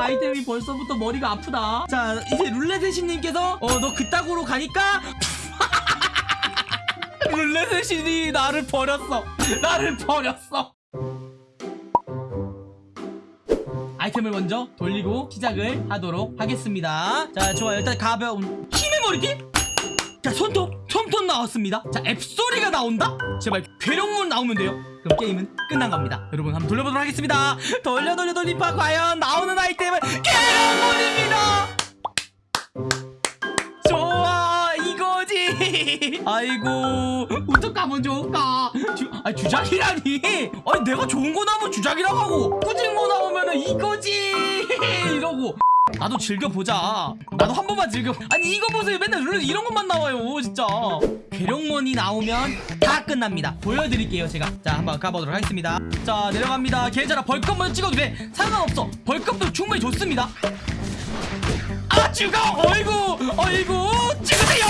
아이템이 벌써부터 머리가 아프다. 자 이제 룰렛의신님께서 어 너 그따구로 가니까? 룰렛의 신이 나를 버렸어. 나를 버렸어. 아이템을 먼저 돌리고 시작을 하도록 하겠습니다. 자 좋아요. 일단 가벼운 힘의 머리띠. 자 손톱. 솜톱 나왔습니다. 자 앱소리가 나온다? 제발 괴력문 나오면 돼요 그럼 게임은 끝난 겁니다. 여러분 한번 돌려보도록 하겠습니다. 돌려 돌려 돌리파. 과연 나오는 아이템은 괴력문입니다! 좋아 이거지! 아이고 어떡하면 좋을까? 주, 아니 주작이라니? 아니 내가 좋은 거 나오면 주작이라고 하고 꾸진 거 나오면 은 이거지! 이러고 나도 즐겨보자. 나도 한 번만 즐겨. 아니 이거 보세요. 맨날 룰 이런 것만 나와요 진짜. 괴력몬이 나오면 다 끝납니다. 보여드릴게요 제가. 자 한번 가보도록 하겠습니다. 자 내려갑니다. 괜찮아 벌컵 먼저 찍어도 돼. 상관없어. 벌컵도 충분히 좋습니다. 아 죽어 어이구! 어이구! 찍으세요!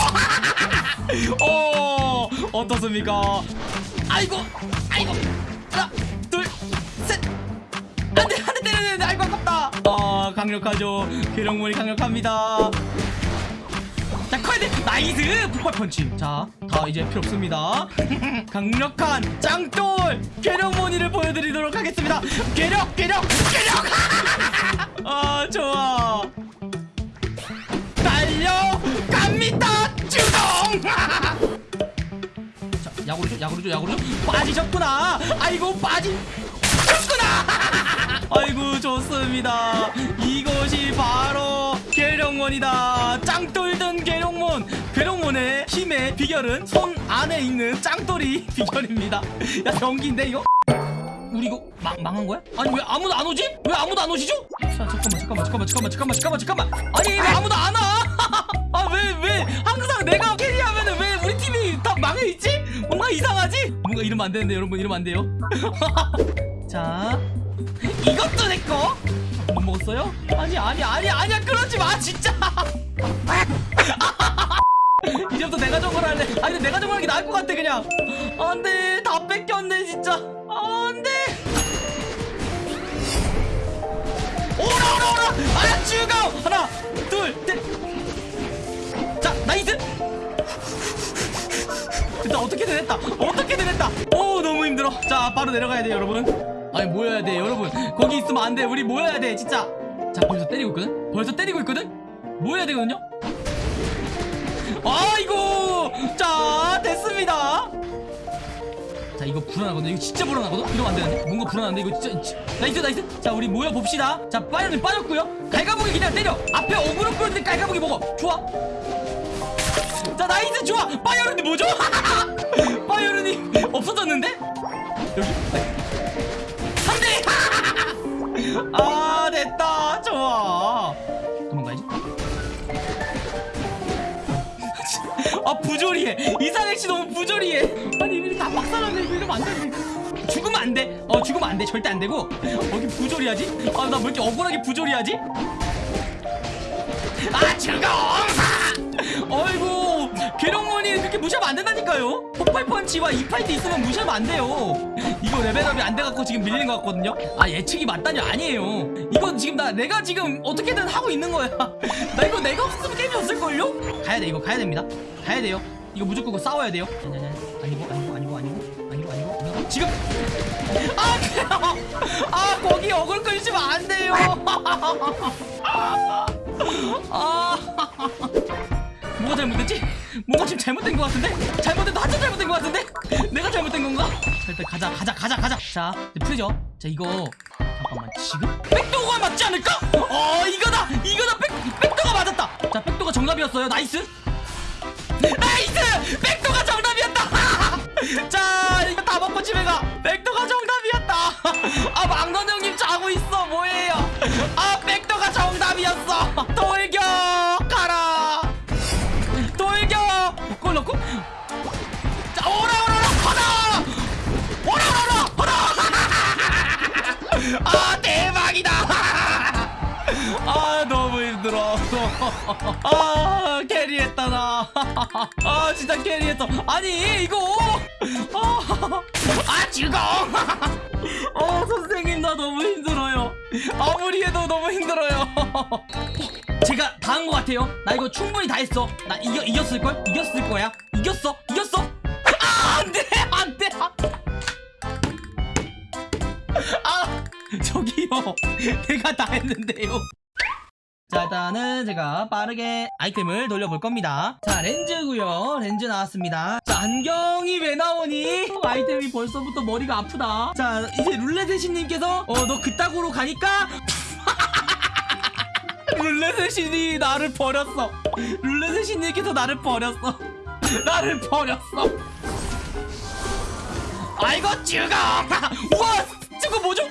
어 어떻습니까? 아이고 아이고. 하나 안돼 안돼 때려야 돼 아이고 아깝다. 아 강력하죠. 괴력물이 강력합니다. 자 커야 나이스! 폭발 펀치. 자다 이제 필요 없습니다. 강력한 짱돌 괴력 모니를 보여드리도록 하겠습니다. 괴력 괴력 괴력! 아 좋아. 달려갑니다 주동! 자 야구르죠 야구르죠 야구르죠 빠지셨구나. 아이고 빠지 셨구나 아이고 좋습니다 이것이 바로 괴력몬이다 짱돌든 괴력몬 괴력몬의 힘의 비결은 손 안에 있는 짱돌이 비결입니다 야 경기인데 이거 우리 이거 망, 망한 거야? 아니 왜 아무도 안 오지? 왜 아무도 안 오시죠? 자 잠깐만 잠깐만 잠깐만 잠깐만 잠깐만 잠깐만 아니 왜 아무도 안 와? 아왜왜 항상 내가 캐리하면은 왜 우리 팀이 다 망해 있지? 뭔가 이상하지? 뭔가 이러면 안 되는데 여러분 이러면 안 돼요 자 이것도 내꺼 못 먹었어요? 아니 아니 아니 아니야. 그러지 마 진짜. 이제부터 내가 정글 할래. 아니 근데 내가 정글 하는 게 나을 것 같아 그냥. 안돼. 다 뺏겼네 진짜. 안돼. 오라 오라 오라. 아 죽어 하나 둘셋자 nice. 됐다 어떻게든 했다. 어떻게든 했다. 오 너무 힘들어. 자 바로 내려가야 돼 여러분 아니 모여야 돼 여러분. 거기 있으면 안 돼. 우리 모여야 돼 진짜. 자 벌써 때리고 있거든? 벌써 때리고 있거든? 모여야 되거든요? 아이고! 자 됐습니다. 자 이거 불안하거든 이거 진짜 불안하거든? 이러면 안 되는데? 뭔가 불안한데? 이거 진짜 진- nice nice. 자 우리 모여 봅시다. 자 빠이언이 빠졌고요. 갈가부기 그냥 때려. 앞에 어그로 끌는데 갈가부기 먹어. 좋아. 자 나이스. 좋아. 빠이언이 뭐죠? 빠이언이 없어졌는데? 여기? 안돼 아 됐다. 좋아. 도망가야지. 아 부조리해. 이상혁씨. 너무 부조리해. 아니 이거 다 막살하네. 이거 이러면 안돼. 죽으면 안돼. 어 죽으면 안돼. 절대 안되고. 어 이게 부조리하지? 아나 왜 이렇게 억울하게 부조리하지? 아어 안 된다니까요. 폭발 펀치와 이파이트 있으면 무시하면 안 돼요. 이거 레벨업이 안 돼갖고 지금 밀리는 것 같거든요. 아 예측이 맞다니 아니에요. 이건 지금 나 내가 지금 어떻게든 하고 있는 거야. 나 이거 내가 없으면 게임이 없을걸요? 가야 돼 이거 가야 됩니다. 가야 돼요. 이거 무조건 싸워야 돼요. 아니고 아니고 아니고 아니고 아니고 아니고 지금! 아 그래요 아 거기 어글 끌시면 안 돼요. 아 뭐가 잘못됐지? 뭔가 지금 잘못된 것 같은데? 잘못된 한참 잘못된 것 같은데? 내가 잘못된 건가? 자 일단 가자 가자 가자 가자. 자 이제 풀죠. 자 이거. 잠깐만 지금? 백도가 맞지 않을까? 어 이거다! 이거다! 백, 백도가 맞았다! 자 백도가 정답이었어요. nice! nice! 백도가 정답이었다! 자 이거 다 먹고 집에 가. 백도가 정답이었다! 아 망건 형님 자고 있어. 뭐예요? 아 백도가 정답이었어. 돌격 넣고 아 캐리했다 나아 진짜 캐리했어. 아니 이거. 아, 아 즐거워 어 선생님 나 너무 힘들어요. 아무리 해도 너무 힘들어요. 제가 다 한 것 같아요. 나 이거 충분히 다 했어. 나 이겨, 이겼을걸? 이겼을 거야? 이겼어? 이겼어? 아 안돼 안돼. 아 저기요. 내가 다 했는데요 자 일단은 제가 빠르게 아이템을 돌려볼 겁니다. 자 렌즈고요. 렌즈 나왔습니다. 자 안경이 왜 나오니? 아이템이 벌써부터 머리가 아프다. 자 이제 룰렛의신님께서 어 너 그따구로 가니까? 룰렛의 신이 나를 버렸어. 룰렛의 신님께서 나를 버렸어. 나를 버렸어. 아이고 죽어! 우와! 저거 뭐죠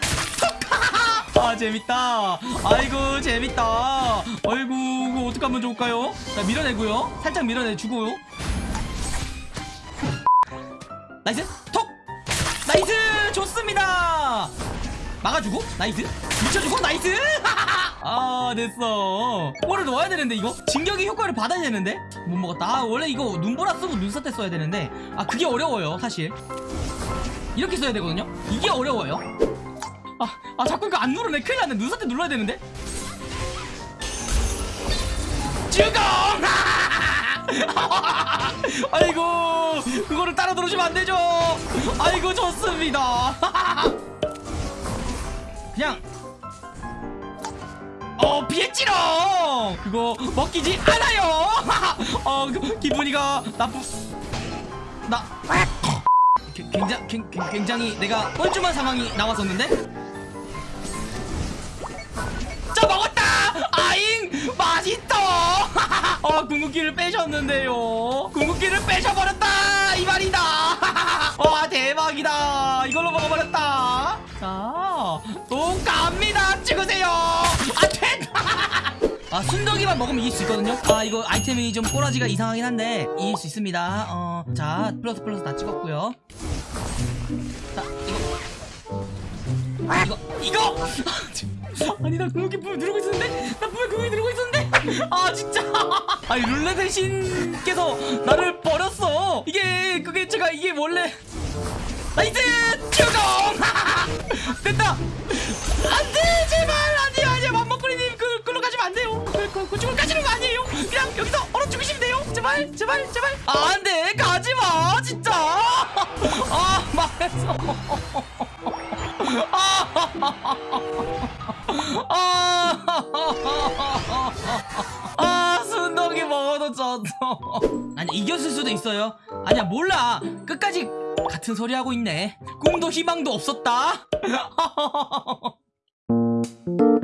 아 재밌다. 아이고 재밌다. 아이고 이거 어떡하면 좋을까요? 자 밀어내고요. 살짝 밀어내주고요. nice. 톡! nice! 좋습니다. 막아주고 나이스. 미쳐주고 나이스. 아 됐어. 골을 넣어야 되는데 이거? 진격의 효과를 받아야 되는데? 못 먹었다. 아 원래 이거 눈보라 쓰고 눈사 때 써야 되는데. 아 그게 어려워요 사실. 이렇게 써야 되거든요? 이게 어려워요 아, 아 자꾸 이거 안 누르네. 큰일 났네. 눈사태 눌러야 되는데? 죽어 아이고 그거를 따라 들어주면 안 되죠? 아이고 좋습니다. 그냥. 어 피했지롱 그거 먹히지 않아요! 어 그, 기분이가 나쁘 나 굉장히 굉장히 내가 뻘쭘한 상황이 나왔었는데 자 먹었다! 아잉! 맛있다 어 궁극기를 빼셨는데요. 궁극기를 빼셔버렸다! 이 말이다! 와 대박이다! 이걸로 먹어버렸다! 자또 갑니다! 찍으세요! 안돼 아 순덕이만 먹으면 이길 수 있거든요? 아 이거 아이템이 좀 꼬라지가 이상하긴 한데 이길 수 있습니다. 어 자 플러스 플러스 다 찍었고요. 자 이거. 이거 이거 아니 나 궁극기 분명 누르고 있었는데? 나 분명 궁극기 누르고 있었는데? 아 진짜. 아니 룰렛의 신께서 나를 버렸어. 이게 그게 제가 이게 원래. nice 죽어 됐다! 안돼 제발! 아니야 아니야 맘먹거리님 그 글로 가시면 안 돼요. 그, 그, 그쪽으로 가시는 거 아니에요. 그냥 여기서 얼어 죽으시면 돼요. 제발 제발 제발. 아, 안돼 가지마 진짜! 아 말했어 아, 아 순덕이 먹어도 졌어 아니 이겼을 수도 있어요. 아니야 몰라. 끝까지 같은 소리 하고 있네. 꿈도 희망도 없었다